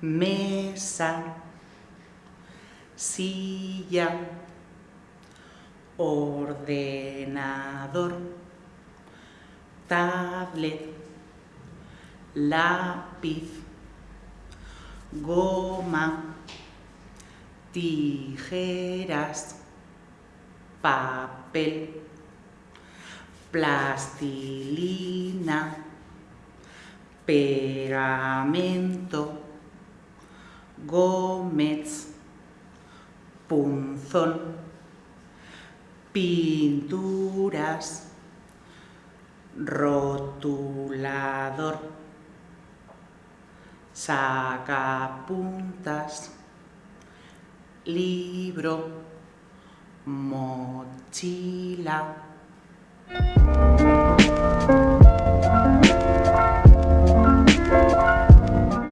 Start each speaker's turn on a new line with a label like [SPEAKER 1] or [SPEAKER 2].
[SPEAKER 1] mesa, silla, ordenador, tablet, lápiz, goma, tijeras, papel, plastilina, pegamento, gómez, punzón, pinturas, rotulador, sacapuntas, libro, mochila.